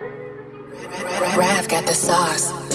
Rav got the sauce.